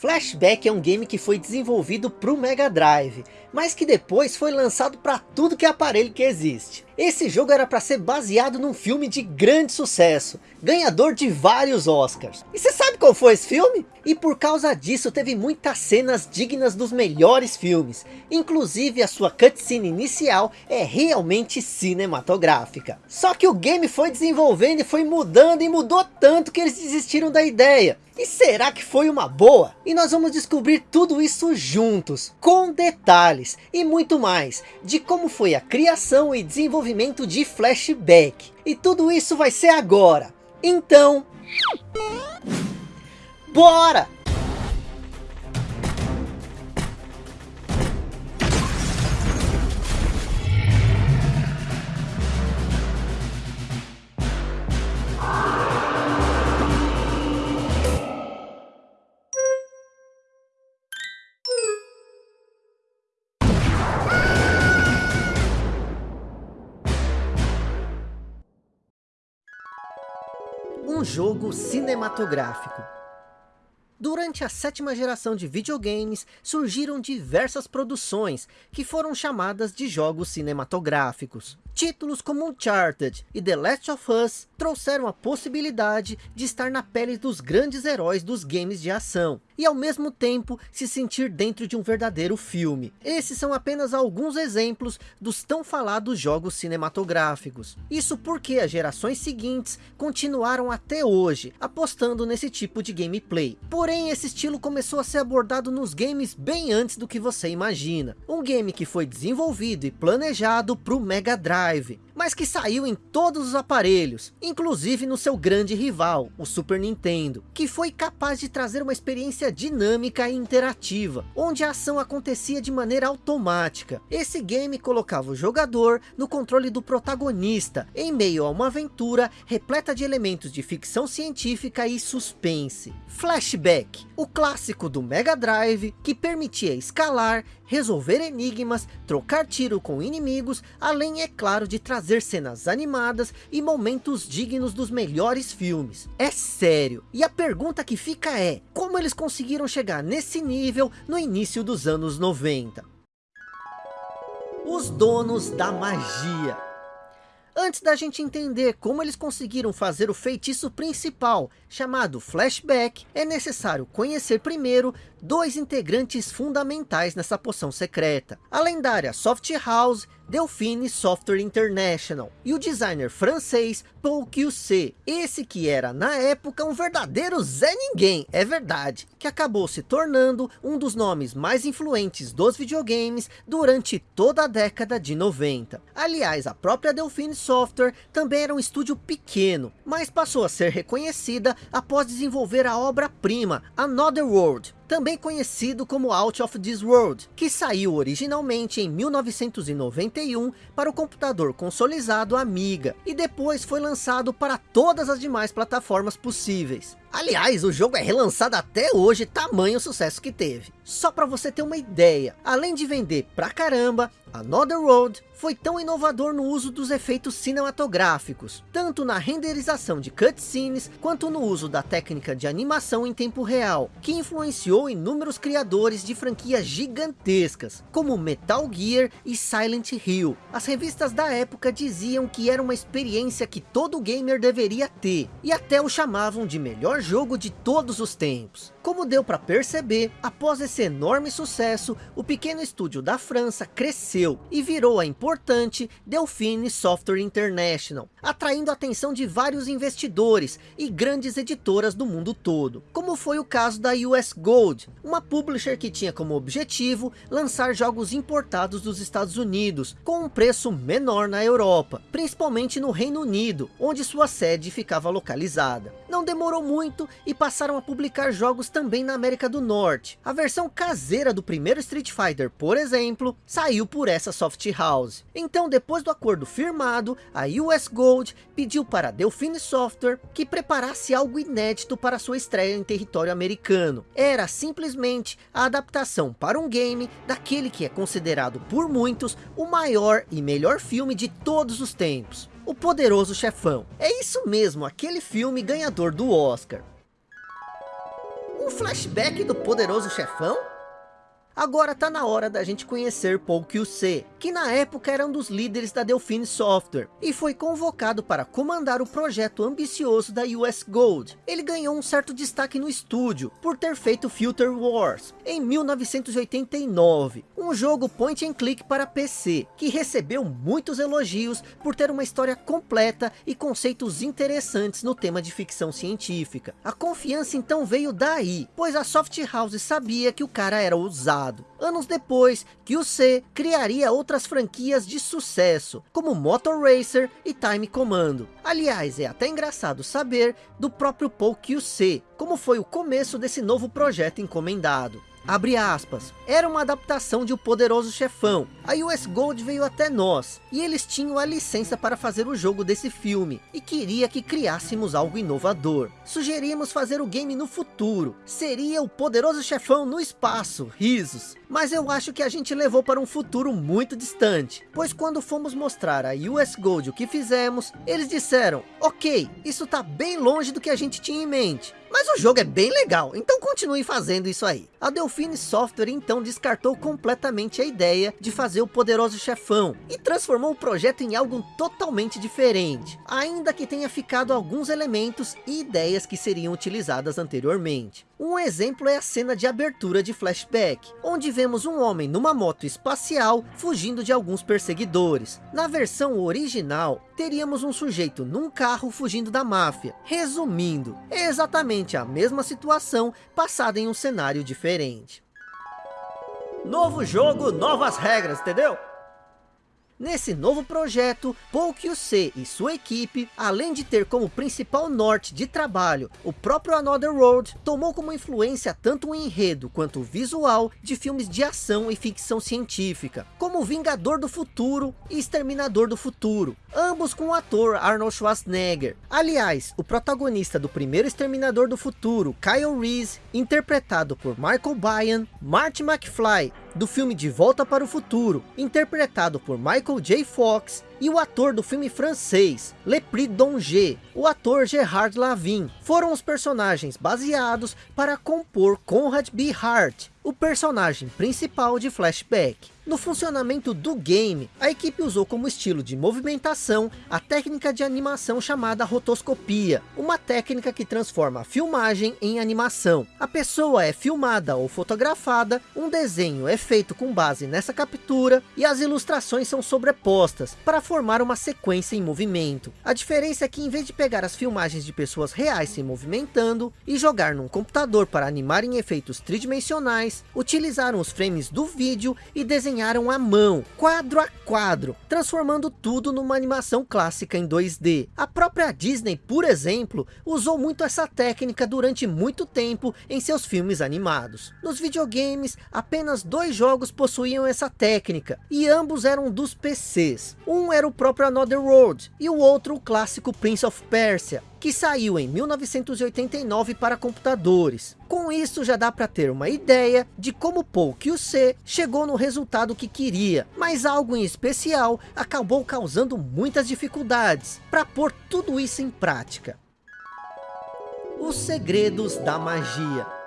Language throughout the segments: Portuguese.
Flashback é um game que foi desenvolvido para o Mega Drive, mas que depois foi lançado para tudo que é aparelho que existe. Esse jogo era para ser baseado num filme de grande sucesso, ganhador de vários Oscars. E você sabe qual foi esse filme? E por causa disso teve muitas cenas dignas dos melhores filmes, inclusive a sua cutscene inicial é realmente cinematográfica. Só que o game foi desenvolvendo e foi mudando e mudou tanto que eles desistiram da ideia. E será que foi uma boa? E nós vamos descobrir tudo isso juntos, com detalhes e muito mais, de como foi a criação e desenvolvimento de Flashback. E tudo isso vai ser agora. Então... Bora! Jogo cinematográfico. Durante a sétima geração de videogames, surgiram diversas produções, que foram chamadas de jogos cinematográficos. Títulos como Uncharted e The Last of Us trouxeram a possibilidade de estar na pele dos grandes heróis dos games de ação, e ao mesmo tempo se sentir dentro de um verdadeiro filme. Esses são apenas alguns exemplos dos tão falados jogos cinematográficos. Isso porque as gerações seguintes continuaram até hoje, apostando nesse tipo de gameplay. Porém, esse estilo começou a ser abordado nos games bem antes do que você imagina. Um game que foi desenvolvido e planejado para o Mega Drive, mas que saiu em todos os aparelhos, inclusive no seu grande rival, o Super Nintendo, que foi capaz de trazer uma experiência dinâmica e interativa, onde a ação acontecia de maneira automática. Esse game colocava o jogador no controle do protagonista, em meio a uma aventura repleta de elementos de ficção científica e suspense. Flashback, o clássico do Mega Drive, que permitia escalar, resolver enigmas, trocar tiro com inimigos, além, é claro, de trazer cenas animadas e momentos dignos dos melhores filmes. É sério. E a pergunta que fica é, como eles conseguiram chegar nesse nível no início dos anos 90? Os donos da magia. Antes da gente entender como eles conseguiram fazer o feitiço principal, chamado Flashback, é necessário conhecer primeiro dois integrantes fundamentais nessa poção secreta. A lendária Soft House Delphine Software International e o designer francês Paul QC, esse que era na época um verdadeiro Zé Ninguém, é verdade, que acabou se tornando um dos nomes mais influentes dos videogames durante toda a década de 90. Aliás, a própria Delphine Software também era um estúdio pequeno, mas passou a ser reconhecida após desenvolver a obra-prima Another World, também conhecido como Out of This World, que saiu originalmente em 1991 para o computador consolidado Amiga, e depois foi lançado para todas as demais plataformas possíveis. Aliás, o jogo é relançado até hoje, tamanho sucesso que teve. Só para você ter uma ideia, além de vender pra caramba, Another World foi tão inovador no uso dos efeitos cinematográficos, tanto na renderização de cutscenes, quanto no uso da técnica de animação em tempo real, que influenciou inúmeros criadores de franquias gigantescas, como Metal Gear e Silent Hill. As revistas da época diziam que era uma experiência que todo gamer deveria ter, e até o chamavam de melhor jogo de todos os tempos. Como deu para perceber, após esse enorme sucesso, o pequeno estúdio da França cresceu e virou a importante Delphine Software International, atraindo a atenção de vários investidores e grandes editoras do mundo todo, como foi o caso da US Gold, uma publisher que tinha como objetivo lançar jogos importados dos Estados Unidos, com um preço menor na Europa, principalmente no Reino Unido, onde sua sede ficava localizada. Não demorou muito e passaram a publicar jogos também na América do Norte. A versão caseira do primeiro Street Fighter, por exemplo, saiu por essa soft house. Então, depois do acordo firmado, a US Gold pediu para a Delphine Software que preparasse algo inédito para sua estreia em território americano. Era simplesmente a adaptação para um game daquele que é considerado por muitos o maior e melhor filme de todos os tempos. O Poderoso Chefão. É isso mesmo, aquele filme ganhador do Oscar. Um flashback do poderoso chefão? Agora tá na hora da gente conhecer Paul QC, que na época era um dos líderes da Delphine Software, e foi convocado para comandar o projeto ambicioso da US Gold. Ele ganhou um certo destaque no estúdio, por ter feito Filter Wars, em 1989, um jogo point and click para PC, que recebeu muitos elogios por ter uma história completa e conceitos interessantes no tema de ficção científica. A confiança então veio daí, pois a Soft House sabia que o cara era ousado. Anos depois, que o C criaria outras franquias de sucesso, como Motor Racer e Time Commando. Aliás, é até engraçado saber do próprio Paul QC, como foi o começo desse novo projeto encomendado. Abre aspas. Era uma adaptação de O Poderoso Chefão. A US Gold veio até nós. E eles tinham a licença para fazer o jogo desse filme. E queria que criássemos algo inovador. Sugerimos fazer o game no futuro. Seria O Poderoso Chefão no espaço. Risos. Mas eu acho que a gente levou para um futuro muito distante. Pois quando fomos mostrar a US Gold o que fizemos, eles disseram, ok, isso tá bem longe do que a gente tinha em mente. Mas o jogo é bem legal, então continue fazendo isso aí. A Delphine Software então descartou completamente a ideia de fazer o poderoso chefão e transformou o projeto em algo totalmente diferente, ainda que tenha ficado alguns elementos e ideias que seriam utilizadas anteriormente. Um exemplo é a cena de abertura de flashback, onde vemos um homem numa moto espacial fugindo de alguns perseguidores. Na versão original, teríamos um sujeito num carro fugindo da máfia. Resumindo, é exatamente a mesma situação passada em um cenário diferente. Novo jogo, novas regras, entendeu? Nesse novo projeto, QC e sua equipe, além de ter como principal norte de trabalho o próprio Another World, tomou como influência tanto o enredo quanto o visual de filmes de ação e ficção científica, como Vingador do Futuro e Exterminador do Futuro, ambos com o ator Arnold Schwarzenegger. Aliás, o protagonista do primeiro Exterminador do Futuro, Kyle Reese, interpretado por Michael Biehn, Marty McFly, do filme De Volta para o Futuro, interpretado por Michael J. Fox, e o ator do filme francês, Le Prix Donge, o ator Gerard Lavin, foram os personagens baseados para compor Conrad B. Hart, o personagem principal de Flashback. No funcionamento do game, a equipe usou como estilo de movimentação a técnica de animação chamada rotoscopia, uma técnica que transforma a filmagem em animação. A pessoa é filmada ou fotografada, um desenho é feito com base nessa captura e as ilustrações são sobrepostas para formar uma sequência em movimento. A diferença é que em vez de pegar as filmagens de pessoas reais se movimentando e jogar num computador para animar em efeitos tridimensionais, utilizaram os frames do vídeo e desenharam à mão, quadro a quadro, transformando tudo numa animação clássica em 2D. A própria Disney, por exemplo, usou muito essa técnica durante muito tempo em seus filmes animados. Nos videogames, apenas dois jogos possuíam essa técnica, e ambos eram dos PCs. Um era era o próprio Another World, e o outro o clássico Prince of Persia, que saiu em 1989 para computadores. Com isso já dá para ter uma ideia de como Paul QC chegou no resultado que queria, mas algo em especial acabou causando muitas dificuldades para pôr tudo isso em prática. Os segredos da magia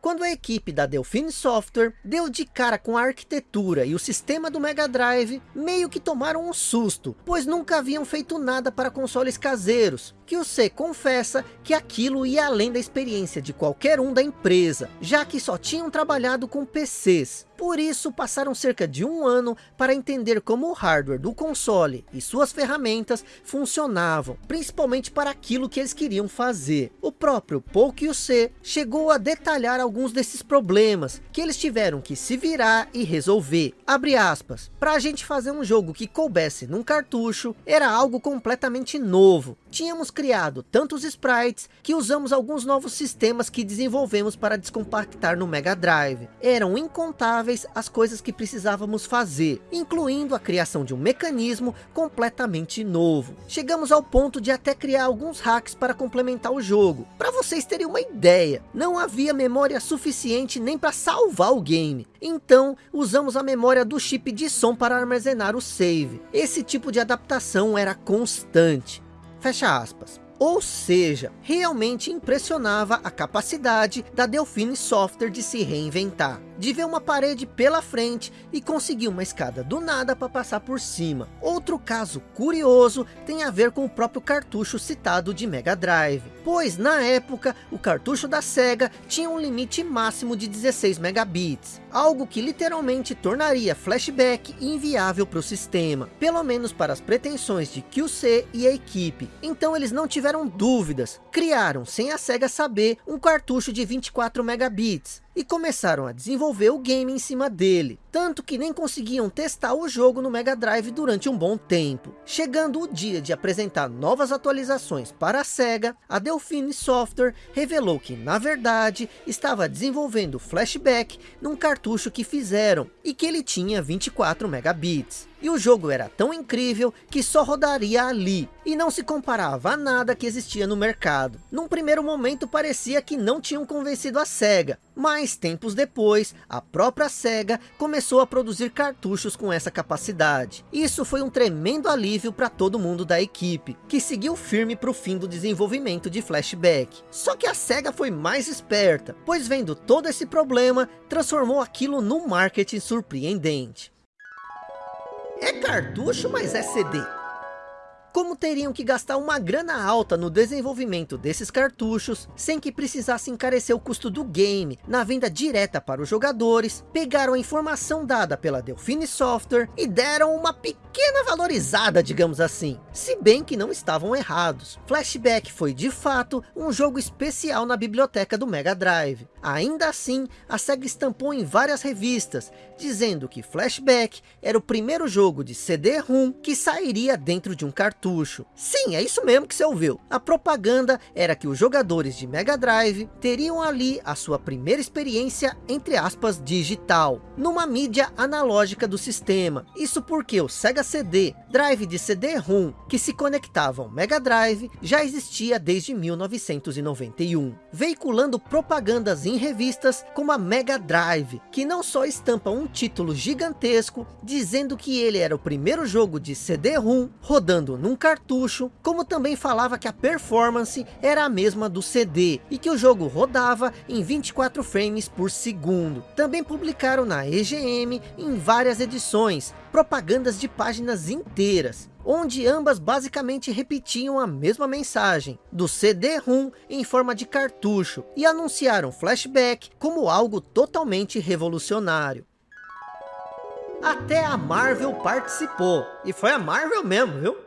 quando a equipe da Delphine Software deu de cara com a arquitetura e o sistema do Mega Drive, meio que tomaram um susto, pois nunca haviam feito nada para consoles caseiros, que C confessa que aquilo ia além da experiência de qualquer um da empresa, já que só tinham trabalhado com PCs. Por isso passaram cerca de um ano para entender como o hardware do console e suas ferramentas funcionavam, principalmente para aquilo que eles queriam fazer. O próprio Paul C chegou a detalhar alguns desses problemas que eles tiveram que se virar e resolver. Abre aspas, para a gente fazer um jogo que coubesse num cartucho, era algo completamente novo. Tínhamos criado tantos sprites que usamos alguns novos sistemas que desenvolvemos para descompactar no Mega Drive. Eram incontáveis as coisas que precisávamos fazer, incluindo a criação de um mecanismo completamente novo. Chegamos ao ponto de até criar alguns hacks para complementar o jogo. Para vocês terem uma ideia, não havia memória suficiente nem para salvar o game. Então, usamos a memória do chip de som para armazenar o save. Esse tipo de adaptação era constante. Fecha aspas. Ou seja, realmente impressionava a capacidade da Delphine Software de se reinventar de ver uma parede pela frente e conseguir uma escada do nada para passar por cima. Outro caso curioso tem a ver com o próprio cartucho citado de Mega Drive, pois na época o cartucho da Sega tinha um limite máximo de 16 megabits, algo que literalmente tornaria flashback inviável para o sistema, pelo menos para as pretensões de QC e a equipe. Então eles não tiveram dúvidas, criaram sem a Sega saber um cartucho de 24 megabits, e começaram a desenvolver o game em cima dele, tanto que nem conseguiam testar o jogo no Mega Drive durante um bom tempo. Chegando o dia de apresentar novas atualizações para a SEGA, a Delphine Software revelou que na verdade estava desenvolvendo Flashback num cartucho que fizeram, e que ele tinha 24 megabits. E o jogo era tão incrível que só rodaria ali, e não se comparava a nada que existia no mercado. Num primeiro momento parecia que não tinham convencido a SEGA, mas tempos depois, a própria SEGA começou a produzir cartuchos com essa capacidade. Isso foi um tremendo alívio para todo mundo da equipe, que seguiu firme para o fim do desenvolvimento de Flashback. Só que a SEGA foi mais esperta, pois vendo todo esse problema, transformou aquilo num marketing surpreendente. É cartucho, mas é CD como teriam que gastar uma grana alta no desenvolvimento desses cartuchos, sem que precisasse encarecer o custo do game, na venda direta para os jogadores, pegaram a informação dada pela Delphine Software e deram uma pequena valorizada, digamos assim, se bem que não estavam errados. Flashback foi de fato um jogo especial na biblioteca do Mega Drive. Ainda assim, a SEGA estampou em várias revistas, dizendo que Flashback era o primeiro jogo de CD-ROM que sairia dentro de um cartucho cartucho. Sim, é isso mesmo que você ouviu. A propaganda era que os jogadores de Mega Drive teriam ali a sua primeira experiência, entre aspas, digital, numa mídia analógica do sistema. Isso porque o Sega CD, drive de CD-ROM, que se conectavam ao Mega Drive, já existia desde 1991, veiculando propagandas em revistas como a Mega Drive, que não só estampa um título gigantesco, dizendo que ele era o primeiro jogo de CD-ROM rodando num cartucho, como também falava que a performance era a mesma do CD, e que o jogo rodava em 24 frames por segundo. Também publicaram na EGM em várias edições, propagandas de páginas inteiras, onde ambas basicamente repetiam a mesma mensagem, do CD-ROM em forma de cartucho, e anunciaram Flashback como algo totalmente revolucionário. Até a Marvel participou, e foi a Marvel mesmo, viu?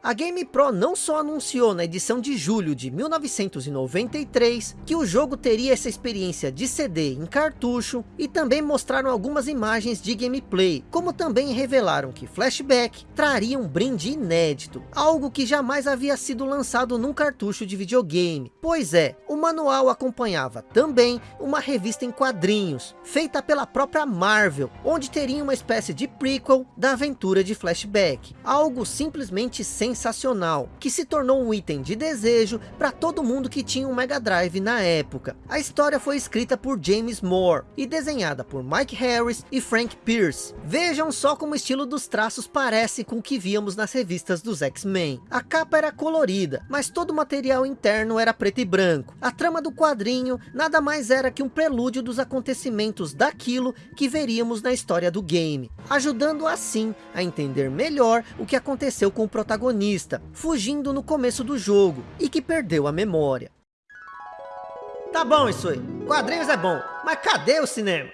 A GamePro não só anunciou na edição de julho de 1993 que o jogo teria essa experiência de CD em cartucho e também mostraram algumas imagens de gameplay, como também revelaram que Flashback traria um brinde inédito, algo que jamais havia sido lançado num cartucho de videogame. Pois é, o manual acompanhava também uma revista em quadrinhos, feita pela própria Marvel, onde teria uma espécie de prequel da aventura de Flashback, algo simplesmente sem sensacional, que se tornou um item de desejo para todo mundo que tinha um Mega Drive na época. A história foi escrita por James Moore e desenhada por Mike Harris e Frank Pierce. Vejam só como o estilo dos traços parece com o que víamos nas revistas dos X-Men. A capa era colorida, mas todo o material interno era preto e branco. A trama do quadrinho nada mais era que um prelúdio dos acontecimentos daquilo que veríamos na história do game, ajudando assim a entender melhor o que aconteceu com o protagonista protagonista, fugindo no começo do jogo, e que perdeu a memória. Tá bom isso aí, quadrinhos é bom, mas cadê o cinema?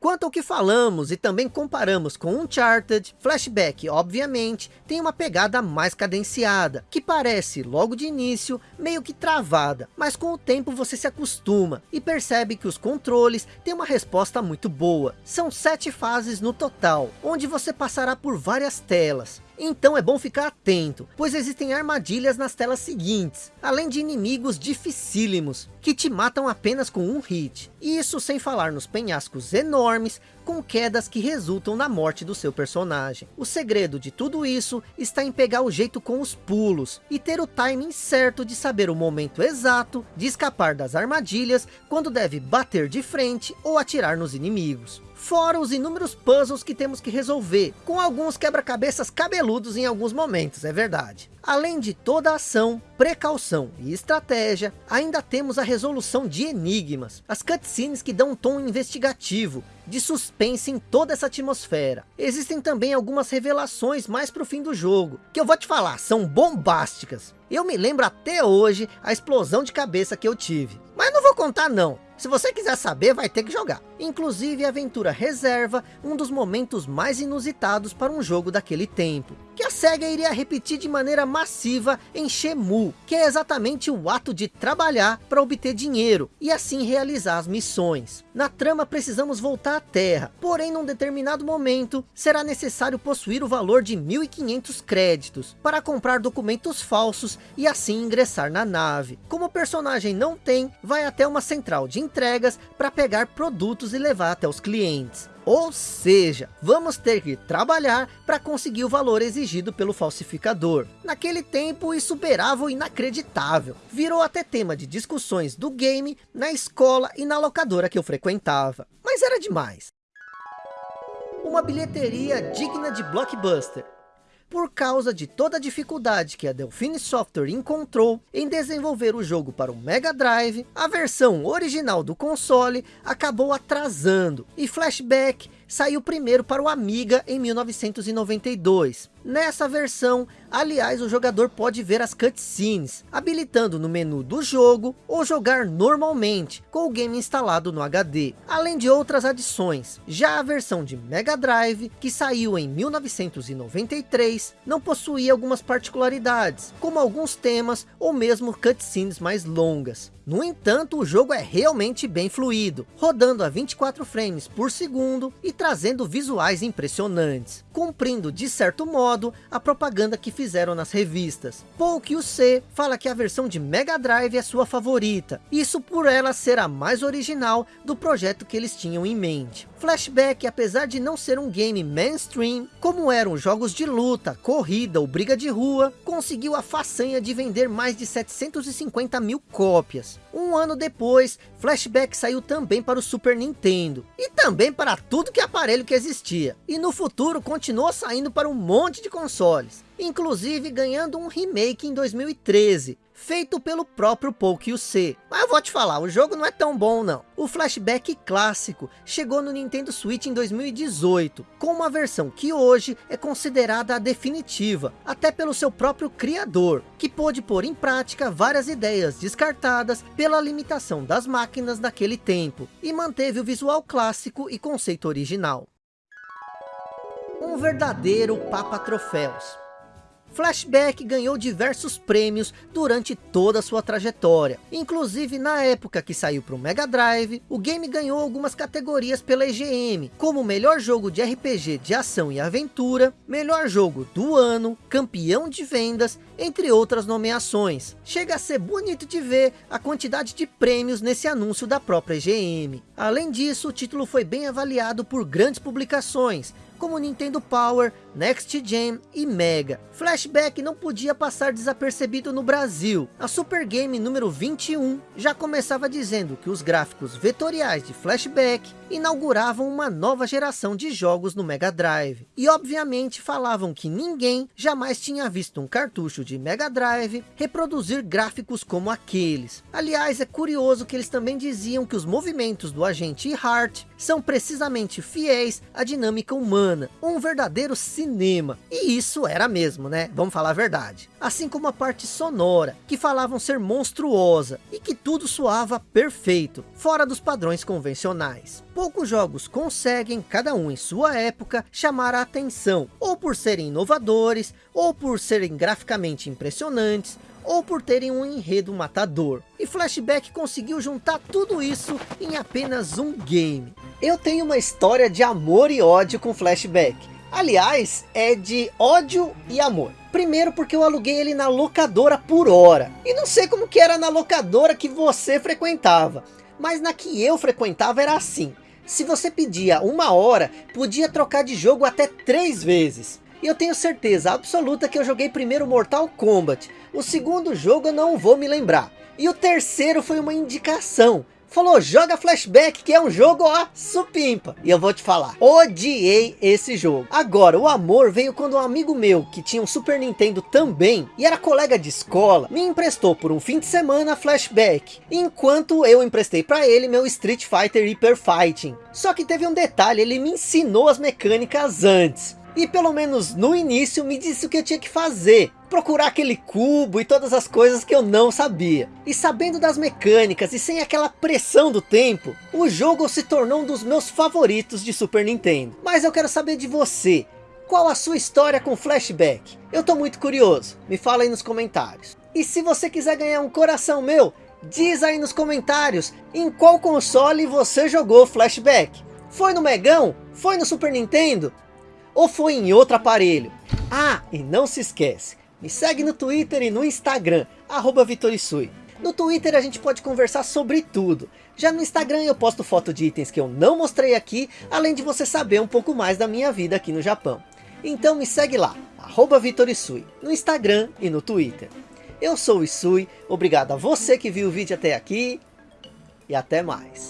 Quanto ao que falamos e também comparamos com Uncharted, Flashback obviamente tem uma pegada mais cadenciada, que parece logo de início meio que travada, mas com o tempo você se acostuma e percebe que os controles têm uma resposta muito boa. São sete fases no total, onde você passará por várias telas, então é bom ficar atento, pois existem armadilhas nas telas seguintes, além de inimigos dificílimos, que te matam apenas com um hit. Isso sem falar nos penhascos enormes, com quedas que resultam na morte do seu personagem. O segredo de tudo isso está em pegar o jeito com os pulos, e ter o timing certo de saber o momento exato de escapar das armadilhas, quando deve bater de frente ou atirar nos inimigos fora os inúmeros puzzles que temos que resolver, com alguns quebra-cabeças cabeludos em alguns momentos, é verdade. Além de toda a ação, precaução e estratégia, ainda temos a resolução de enigmas, as cutscenes que dão um tom investigativo, de suspense em toda essa atmosfera. Existem também algumas revelações mais para o fim do jogo, que eu vou te falar, são bombásticas. Eu me lembro até hoje a explosão de cabeça que eu tive. Mas não vou contar não, se você quiser saber, vai ter que jogar. Inclusive, a aventura reserva um dos momentos mais inusitados para um jogo daquele tempo. Que a SEGA iria repetir de maneira massiva em Shemu, que é exatamente o ato de trabalhar para obter dinheiro, e assim realizar as missões. Na trama precisamos voltar à Terra, porém num determinado momento, será necessário possuir o valor de 1.500 créditos, para comprar documentos falsos e assim ingressar na nave. Como o personagem não tem, vai até uma central de entregas para pegar produtos e levar até os clientes. Ou seja, vamos ter que trabalhar para conseguir o valor exigido pelo falsificador. Naquele tempo isso beirava o inacreditável. Virou até tema de discussões do game, na escola e na locadora que eu frequentava. Mas era demais. Uma bilheteria digna de blockbuster por causa de toda a dificuldade que a Delphine Software encontrou em desenvolver o jogo para o Mega Drive, a versão original do console acabou atrasando, e Flashback saiu primeiro para o Amiga em 1992. Nessa versão, aliás, o jogador pode ver as cutscenes, habilitando no menu do jogo ou jogar normalmente, com o game instalado no HD, além de outras adições. Já a versão de Mega Drive, que saiu em 1993, não possuía algumas particularidades, como alguns temas ou mesmo cutscenes mais longas. No entanto, o jogo é realmente bem fluido, rodando a 24 frames por segundo e trazendo visuais impressionantes, cumprindo de certo modo a propaganda que fizeram nas revistas. Paul C fala que a versão de Mega Drive é sua favorita, isso por ela ser a mais original do projeto que eles tinham em mente. Flashback, apesar de não ser um game mainstream, como eram jogos de luta, corrida ou briga de rua, conseguiu a façanha de vender mais de 750 mil cópias. Um ano depois, Flashback saiu também para o Super Nintendo, e também para tudo que aparelho que existia. E no futuro continuou saindo para um monte de consoles, inclusive ganhando um remake em 2013, feito pelo próprio C. Mas eu vou te falar, o jogo não é tão bom não. O Flashback clássico chegou no Nintendo Switch em 2018, com uma versão que hoje é considerada a definitiva, até pelo seu próprio criador, que pôde pôr em prática várias ideias descartadas pela limitação das máquinas daquele tempo, e manteve o visual clássico e conceito original. Um verdadeiro Papa Troféus. Flashback ganhou diversos prêmios durante toda a sua trajetória. Inclusive na época que saiu para o Mega Drive, o game ganhou algumas categorias pela EGM, como melhor jogo de RPG de ação e aventura, melhor jogo do ano, campeão de vendas, entre outras nomeações. Chega a ser bonito de ver a quantidade de prêmios nesse anúncio da própria EGM. Além disso, o título foi bem avaliado por grandes publicações, como Nintendo Power, Next Gen e Mega. Flashback não podia passar desapercebido no Brasil. A Super Game número 21 já começava dizendo que os gráficos vetoriais de Flashback inauguravam uma nova geração de jogos no Mega Drive. E obviamente falavam que ninguém jamais tinha visto um cartucho de Mega Drive reproduzir gráficos como aqueles. Aliás, é curioso que eles também diziam que os movimentos do agente Hart são precisamente fiéis à dinâmica humana, um verdadeiro cinema. E isso era mesmo, né? Vamos falar a verdade. Assim como a parte sonora, que falavam ser monstruosa, e que tudo soava perfeito, fora dos padrões convencionais. Poucos jogos conseguem, cada um em sua época, chamar a atenção, ou por serem inovadores, ou por serem graficamente impressionantes, ou por terem um enredo matador. E Flashback conseguiu juntar tudo isso em apenas um game. Eu tenho uma história de amor e ódio com Flashback. Aliás, é de ódio e amor. Primeiro porque eu aluguei ele na locadora por hora. E não sei como que era na locadora que você frequentava. Mas na que eu frequentava era assim. Se você pedia uma hora, podia trocar de jogo até três vezes. E eu tenho certeza absoluta que eu joguei primeiro Mortal Kombat. O segundo jogo eu não vou me lembrar. E o terceiro foi uma indicação. Falou, joga Flashback, que é um jogo, ó, supimpa. E eu vou te falar, odiei esse jogo. Agora, o amor veio quando um amigo meu, que tinha um Super Nintendo também, e era colega de escola, me emprestou por um fim de semana Flashback, enquanto eu emprestei para ele meu Street Fighter Hyper Fighting. Só que teve um detalhe, ele me ensinou as mecânicas antes. E pelo menos no início me disse o que eu tinha que fazer. Procurar aquele cubo e todas as coisas que eu não sabia. E sabendo das mecânicas e sem aquela pressão do tempo, o jogo se tornou um dos meus favoritos de Super Nintendo. Mas eu quero saber de você. Qual a sua história com flashback? Eu tô muito curioso. Me fala aí nos comentários. E se você quiser ganhar um coração meu, diz aí nos comentários em qual console você jogou flashback. Foi no Megão? Foi no Super Nintendo? ou foi em outro aparelho? Ah, e não se esquece, me segue no Twitter e no Instagram, arroba Vitorisui. No Twitter a gente pode conversar sobre tudo. Já no Instagram eu posto foto de itens que eu não mostrei aqui, além de você saber um pouco mais da minha vida aqui no Japão. Então me segue lá, arroba Vitorisui, no Instagram e no Twitter. Eu sou o Isui, obrigado a você que viu o vídeo até aqui, e até mais.